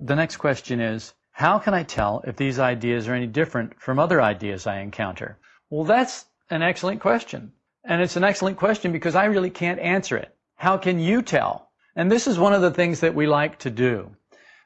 the next question is, how can I tell if these ideas are any different from other ideas I encounter? Well, that's an excellent question. And it's an excellent question because I really can't answer it. How can you tell? And this is one of the things that we like to do.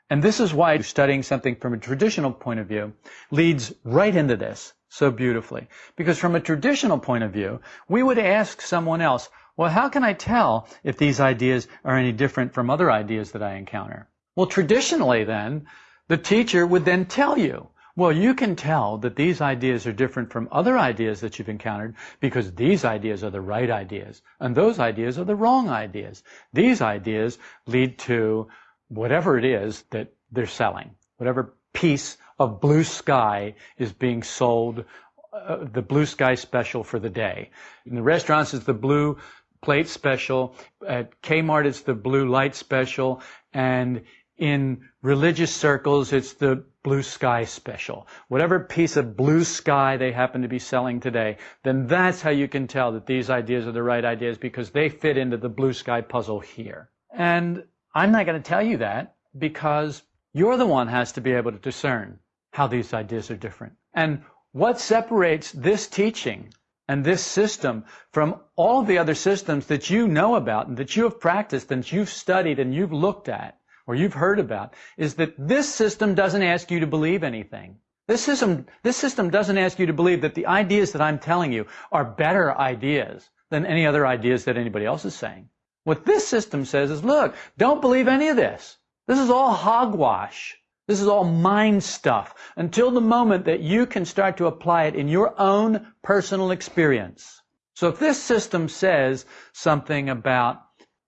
And this is why studying something from a traditional point of view leads right into this so beautifully. Because from a traditional point of view, we would ask someone else, well, how can I tell if these ideas are any different from other ideas that I encounter? Well, traditionally then, the teacher would then tell you, well, you can tell that these ideas are different from other ideas that you've encountered because these ideas are the right ideas and those ideas are the wrong ideas. These ideas lead to whatever it is that they're selling, whatever piece of blue sky is being sold, uh, the blue sky special for the day. In the restaurants, it's the blue plate special. At Kmart, it's the blue light special. And in religious circles, it's the blue sky special. Whatever piece of blue sky they happen to be selling today, then that's how you can tell that these ideas are the right ideas because they fit into the blue sky puzzle here. And I'm not going to tell you that because you're the one has to be able to discern how these ideas are different. And what separates this teaching and this system from all the other systems that you know about and that you have practiced and you've studied and you've looked at or you've heard about is that this system doesn't ask you to believe anything. This system, this system doesn't ask you to believe that the ideas that I'm telling you are better ideas than any other ideas that anybody else is saying. What this system says is, look, don't believe any of this. This is all hogwash. This is all mind stuff until the moment that you can start to apply it in your own personal experience. So if this system says something about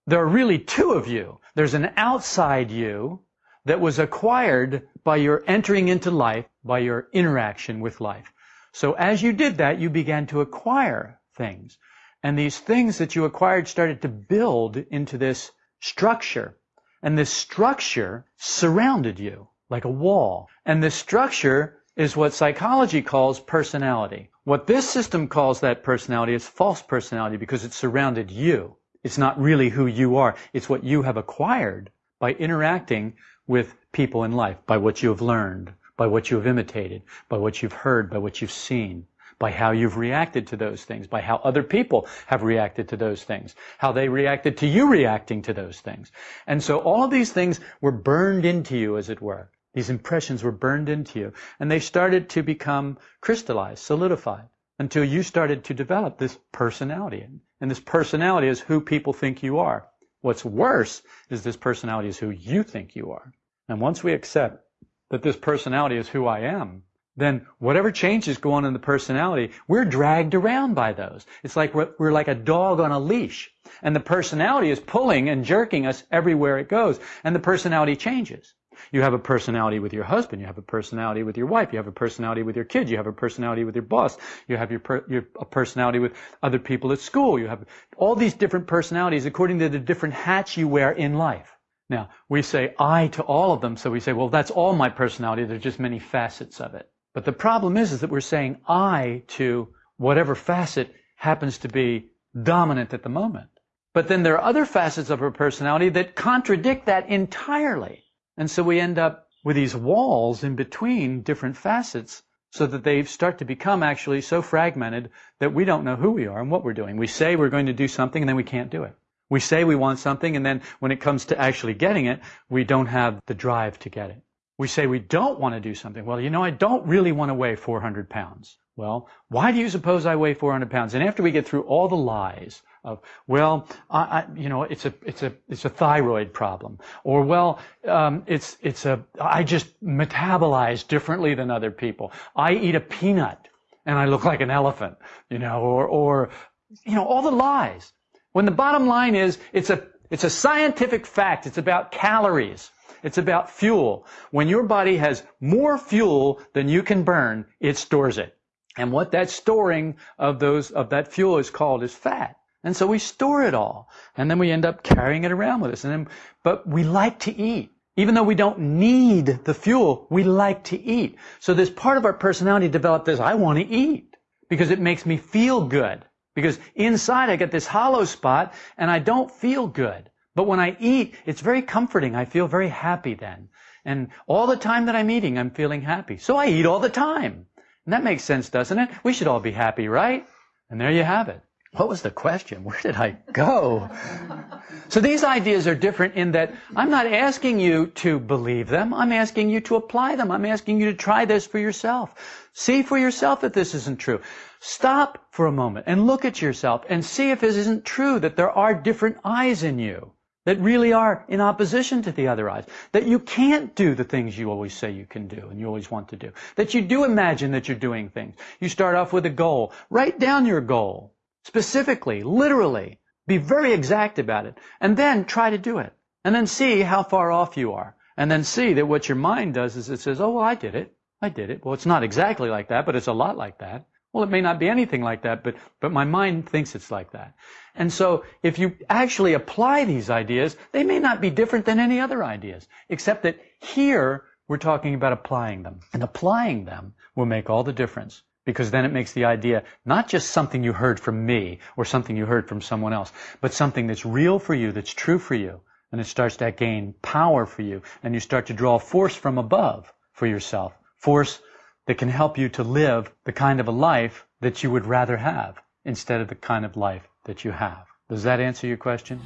there are really two of you, there's an outside you that was acquired by your entering into life, by your interaction with life. So as you did that, you began to acquire things. And these things that you acquired started to build into this structure. And this structure surrounded you like a wall. And this structure is what psychology calls personality. What this system calls that personality is false personality because it surrounded you. It's not really who you are. It's what you have acquired by interacting with people in life, by what you have learned, by what you have imitated, by what you've heard, by what you've seen, by how you've reacted to those things, by how other people have reacted to those things, how they reacted to you reacting to those things. And so all these things were burned into you, as it were. These impressions were burned into you, and they started to become crystallized, solidified, until you started to develop this personality. And this personality is who people think you are. What's worse is this personality is who you think you are. And once we accept that this personality is who I am, then whatever changes go on in the personality, we're dragged around by those. It's like we're, we're, like a dog on a leash. And the personality is pulling and jerking us everywhere it goes. And the personality changes. You have a personality with your husband. You have a personality with your wife. You have a personality with your kids. You have a personality with your boss. You have your, per, your a personality with other people at school. You have all these different personalities according to the different hats you wear in life. Now, we say I to all of them, so we say, well, that's all my personality. There's just many facets of it. But the problem is, is that we're saying I to whatever facet happens to be dominant at the moment. But then there are other facets of our personality that contradict that entirely. And so we end up with these walls in between different facets so that they start to become actually so fragmented that we don't know who we are and what we're doing. We say we're going to do something and then we can't do it. We say we want something and then when it comes to actually getting it, we don't have the drive to get it. We say we don't want to do something. Well, you know, I don't really want to weigh 400 pounds. Well, why do you suppose I weigh 400 pounds? And after we get through all the lies of, well, I, I, you know, it's a, it's a, it's a thyroid problem, or well, um, it's, it's a, I just metabolize differently than other people. I eat a peanut and I look like an elephant, you know, or, or, you know, all the lies. When the bottom line is, it's a, it's a scientific fact. It's about calories. It's about fuel. When your body has more fuel than you can burn, it stores it. And what that storing of those, of that fuel is called is fat. And so we store it all. And then we end up carrying it around with us. And then, but we like to eat. Even though we don't need the fuel, we like to eat. So this part of our personality developed this, I want to eat. Because it makes me feel good. Because inside I get this hollow spot and I don't feel good. But when I eat, it's very comforting. I feel very happy then. And all the time that I'm eating, I'm feeling happy. So I eat all the time. And that makes sense, doesn't it? We should all be happy, right? And there you have it. What was the question? Where did I go? so these ideas are different in that I'm not asking you to believe them. I'm asking you to apply them. I'm asking you to try this for yourself. See for yourself that this isn't true. Stop for a moment and look at yourself and see if it isn't true that there are different eyes in you that really are in opposition to the other eyes. That you can't do the things you always say you can do and you always want to do. That you do imagine that you're doing things. You start off with a goal. Write down your goal. Specifically, literally. Be very exact about it. And then try to do it. And then see how far off you are. And then see that what your mind does is it says, oh, well, I did it. I did it. Well, it's not exactly like that, but it's a lot like that. Well, it may not be anything like that, but, but my mind thinks it's like that. And so if you actually apply these ideas, they may not be different than any other ideas, except that here we're talking about applying them. And applying them will make all the difference because then it makes the idea not just something you heard from me or something you heard from someone else, but something that's real for you, that's true for you. And it starts to gain power for you and you start to draw force from above for yourself. Force that can help you to live the kind of a life that you would rather have instead of the kind of life that you have. Does that answer your question?